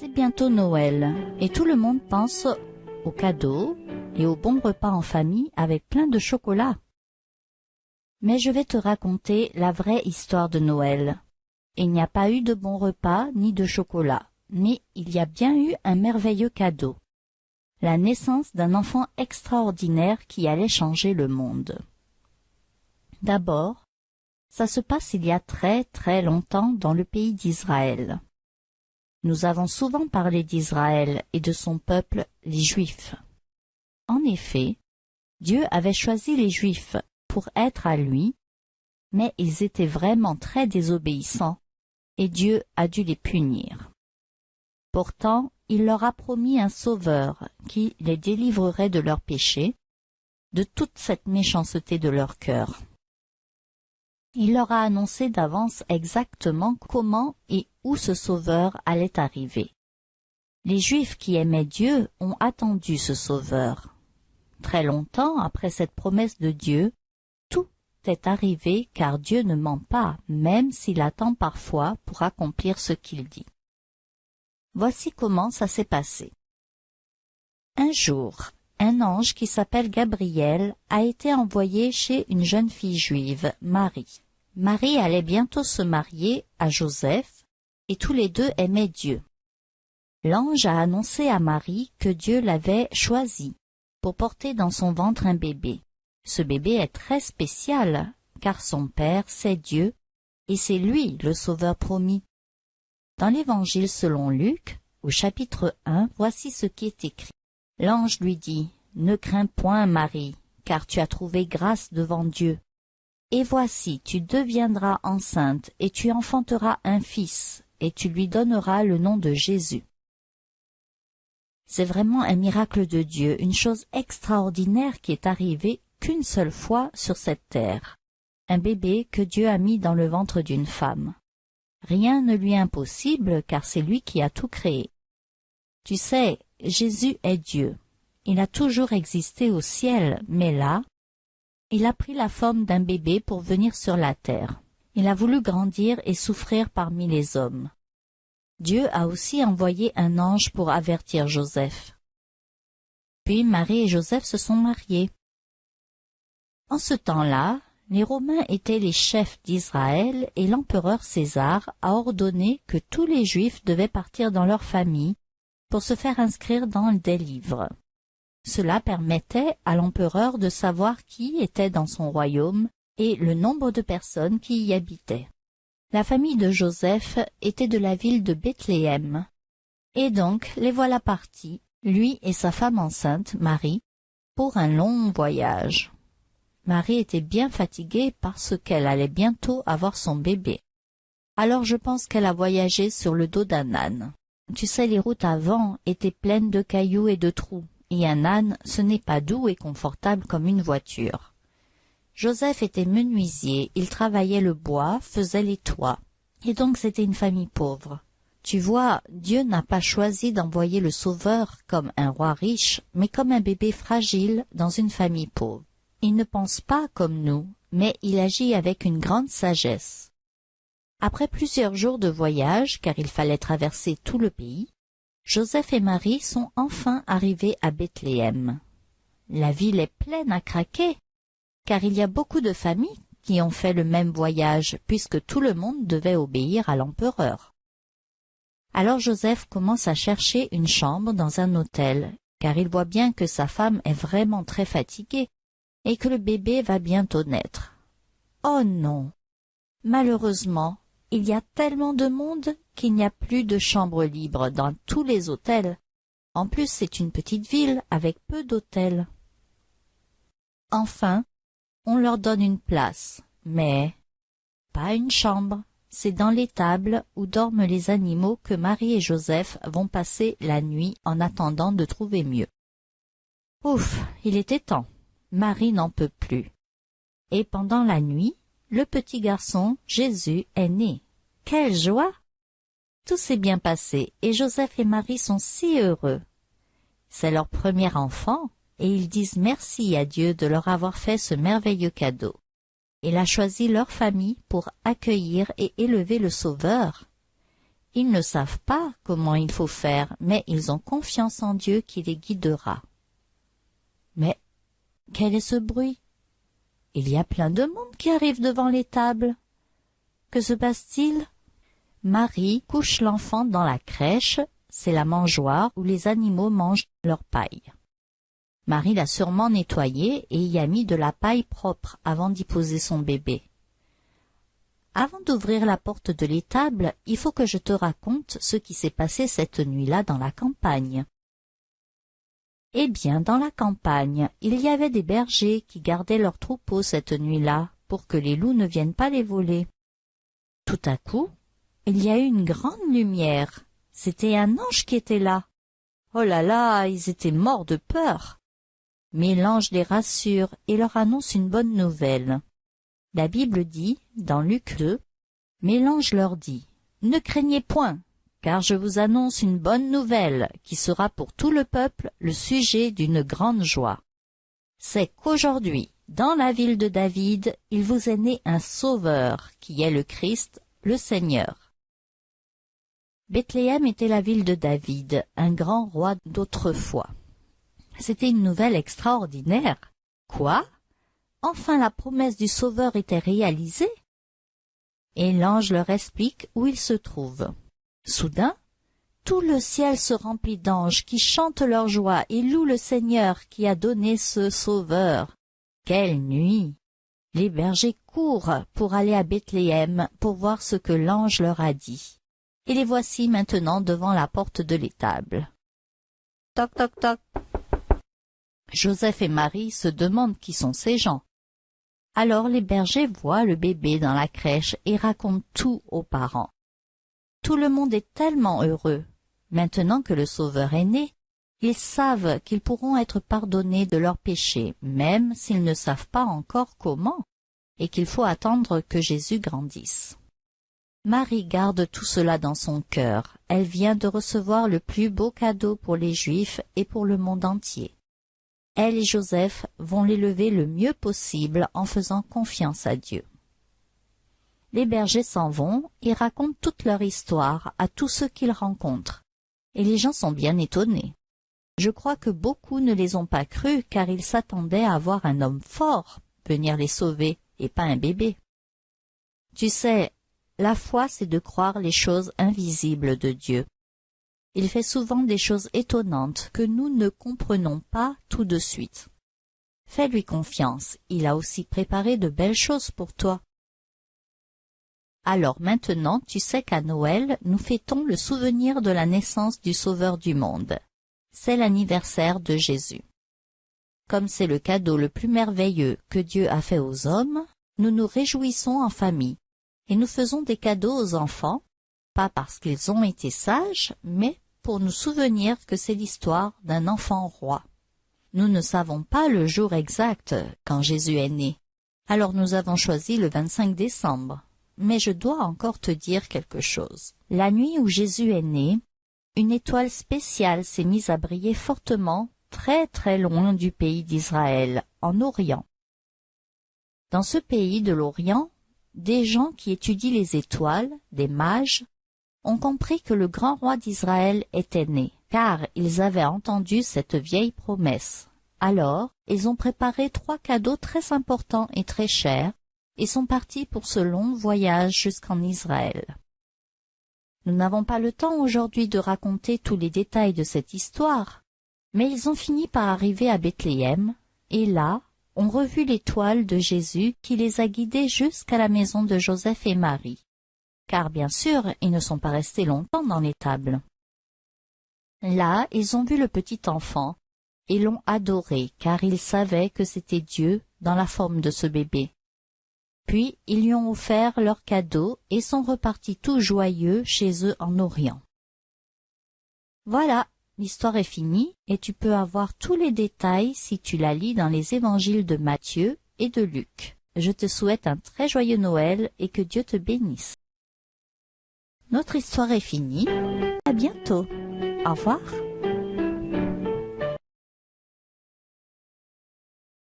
C'est bientôt Noël et tout le monde pense aux cadeaux et aux bons repas en famille avec plein de chocolat. Mais je vais te raconter la vraie histoire de Noël. Il n'y a pas eu de bons repas ni de chocolat, mais il y a bien eu un merveilleux cadeau. La naissance d'un enfant extraordinaire qui allait changer le monde. D'abord, ça se passe il y a très très longtemps dans le pays d'Israël. Nous avons souvent parlé d'Israël et de son peuple, les Juifs. En effet, Dieu avait choisi les Juifs pour être à lui, mais ils étaient vraiment très désobéissants, et Dieu a dû les punir. Pourtant, il leur a promis un sauveur qui les délivrerait de leurs péchés, de toute cette méchanceté de leur cœur. Il leur a annoncé d'avance exactement comment et où ce sauveur allait arriver. Les Juifs qui aimaient Dieu ont attendu ce sauveur. Très longtemps après cette promesse de Dieu, tout est arrivé car Dieu ne ment pas, même s'il attend parfois pour accomplir ce qu'il dit. Voici comment ça s'est passé. Un jour, un ange qui s'appelle Gabriel a été envoyé chez une jeune fille juive, Marie. Marie allait bientôt se marier à Joseph, et tous les deux aimaient Dieu. L'ange a annoncé à Marie que Dieu l'avait choisi pour porter dans son ventre un bébé. Ce bébé est très spécial, car son père, c'est Dieu, et c'est lui le sauveur promis. Dans l'évangile selon Luc, au chapitre 1, voici ce qui est écrit. L'ange lui dit, Ne crains point, Marie, car tu as trouvé grâce devant Dieu. Et voici, tu deviendras enceinte, et tu enfanteras un fils, et tu lui donneras le nom de Jésus. C'est vraiment un miracle de Dieu, une chose extraordinaire qui est arrivée qu'une seule fois sur cette terre. Un bébé que Dieu a mis dans le ventre d'une femme. Rien ne lui est impossible car c'est lui qui a tout créé. Tu sais, Jésus est Dieu. Il a toujours existé au ciel, mais là, il a pris la forme d'un bébé pour venir sur la terre. Il a voulu grandir et souffrir parmi les hommes. Dieu a aussi envoyé un ange pour avertir Joseph. Puis Marie et Joseph se sont mariés. En ce temps-là, les Romains étaient les chefs d'Israël et l'empereur César a ordonné que tous les Juifs devaient partir dans leur famille pour se faire inscrire dans des livres. Cela permettait à l'empereur de savoir qui était dans son royaume et le nombre de personnes qui y habitaient. La famille de Joseph était de la ville de Bethléem. Et donc les voilà partis, lui et sa femme enceinte, Marie, pour un long voyage. Marie était bien fatiguée parce qu'elle allait bientôt avoir son bébé. Alors je pense qu'elle a voyagé sur le dos d'un âne. Tu sais, les routes avant étaient pleines de cailloux et de trous, et un âne, ce n'est pas doux et confortable comme une voiture. Joseph était menuisier, il travaillait le bois, faisait les toits, et donc c'était une famille pauvre. Tu vois, Dieu n'a pas choisi d'envoyer le Sauveur comme un roi riche, mais comme un bébé fragile dans une famille pauvre. Il ne pense pas comme nous, mais il agit avec une grande sagesse. Après plusieurs jours de voyage, car il fallait traverser tout le pays, Joseph et Marie sont enfin arrivés à Bethléem. La ville est pleine à craquer, car il y a beaucoup de familles qui ont fait le même voyage, puisque tout le monde devait obéir à l'empereur. Alors Joseph commence à chercher une chambre dans un hôtel, car il voit bien que sa femme est vraiment très fatiguée et que le bébé va bientôt naître. Oh non Malheureusement, il y a tellement de monde qu'il n'y a plus de chambres libres dans tous les hôtels. En plus, c'est une petite ville avec peu d'hôtels. Enfin, on leur donne une place, mais pas une chambre. C'est dans l'étable où dorment les animaux que Marie et Joseph vont passer la nuit en attendant de trouver mieux. Ouf, il était temps. Marie n'en peut plus. Et pendant la nuit, le petit garçon, Jésus, est né. Quelle joie Tout s'est bien passé et Joseph et Marie sont si heureux. C'est leur premier enfant et ils disent merci à Dieu de leur avoir fait ce merveilleux cadeau. Il a choisi leur famille pour accueillir et élever le Sauveur. Ils ne savent pas comment il faut faire, mais ils ont confiance en Dieu qui les guidera. Mais quel est ce bruit? Il y a plein de monde qui arrive devant les tables. Que se passe-t-il? Marie couche l'enfant dans la crèche, c'est la mangeoire où les animaux mangent leur paille. Marie l'a sûrement nettoyé et y a mis de la paille propre avant d'y poser son bébé. Avant d'ouvrir la porte de l'étable, il faut que je te raconte ce qui s'est passé cette nuit-là dans la campagne. Eh bien, dans la campagne, il y avait des bergers qui gardaient leurs troupeaux cette nuit-là pour que les loups ne viennent pas les voler. Tout à coup, il y a eu une grande lumière. C'était un ange qui était là. Oh là là, ils étaient morts de peur. Mais l'ange les rassure et leur annonce une bonne nouvelle. La Bible dit, dans Luc 2, Mais l'ange leur dit, Ne craignez point, car je vous annonce une bonne nouvelle qui sera pour tout le peuple le sujet d'une grande joie. C'est qu'aujourd'hui, dans la ville de David, il vous est né un sauveur, qui est le Christ, le Seigneur. Bethléem était la ville de David, un grand roi d'autrefois. C'était une nouvelle extraordinaire. Quoi? Enfin la promesse du Sauveur était réalisée? Et l'ange leur explique où il se trouve. Soudain, tout le ciel se remplit d'anges qui chantent leur joie et louent le Seigneur qui a donné ce Sauveur. Quelle nuit Les bergers courent pour aller à Bethléem pour voir ce que l'ange leur a dit. Et les voici maintenant devant la porte de l'étable. Toc toc toc. Joseph et Marie se demandent qui sont ces gens. Alors les bergers voient le bébé dans la crèche et racontent tout aux parents. Tout le monde est tellement heureux. Maintenant que le Sauveur est né, ils savent qu'ils pourront être pardonnés de leurs péchés, même s'ils ne savent pas encore comment, et qu'il faut attendre que Jésus grandisse. Marie garde tout cela dans son cœur. Elle vient de recevoir le plus beau cadeau pour les Juifs et pour le monde entier elle et Joseph vont l'élever le mieux possible en faisant confiance à Dieu. Les bergers s'en vont et racontent toute leur histoire à tous ceux qu'ils rencontrent, et les gens sont bien étonnés. Je crois que beaucoup ne les ont pas crus car ils s'attendaient à voir un homme fort venir les sauver et pas un bébé. Tu sais, la foi c'est de croire les choses invisibles de Dieu. Il fait souvent des choses étonnantes que nous ne comprenons pas tout de suite. Fais-lui confiance, il a aussi préparé de belles choses pour toi. Alors maintenant tu sais qu'à Noël nous fêtons le souvenir de la naissance du Sauveur du monde. C'est l'anniversaire de Jésus. Comme c'est le cadeau le plus merveilleux que Dieu a fait aux hommes, nous nous réjouissons en famille, et nous faisons des cadeaux aux enfants pas parce qu'ils ont été sages, mais pour nous souvenir que c'est l'histoire d'un enfant roi. Nous ne savons pas le jour exact quand Jésus est né, alors nous avons choisi le 25 décembre. Mais je dois encore te dire quelque chose. La nuit où Jésus est né, une étoile spéciale s'est mise à briller fortement très très loin du pays d'Israël, en Orient. Dans ce pays de l'Orient, des gens qui étudient les étoiles, des mages, ont compris que le grand roi d'Israël était né, car ils avaient entendu cette vieille promesse. Alors, ils ont préparé trois cadeaux très importants et très chers, et sont partis pour ce long voyage jusqu'en Israël. Nous n'avons pas le temps aujourd'hui de raconter tous les détails de cette histoire, mais ils ont fini par arriver à Bethléem, et là, ont revu l'étoile de Jésus qui les a guidés jusqu'à la maison de Joseph et Marie car bien sûr, ils ne sont pas restés longtemps dans l'étable. Là, ils ont vu le petit enfant, et l'ont adoré, car ils savaient que c'était Dieu dans la forme de ce bébé. Puis, ils lui ont offert leurs cadeaux et sont repartis tout joyeux chez eux en Orient. Voilà, l'histoire est finie, et tu peux avoir tous les détails si tu la lis dans les évangiles de Matthieu et de Luc. Je te souhaite un très joyeux Noël et que Dieu te bénisse. Notre histoire est finie. À bientôt. Au revoir.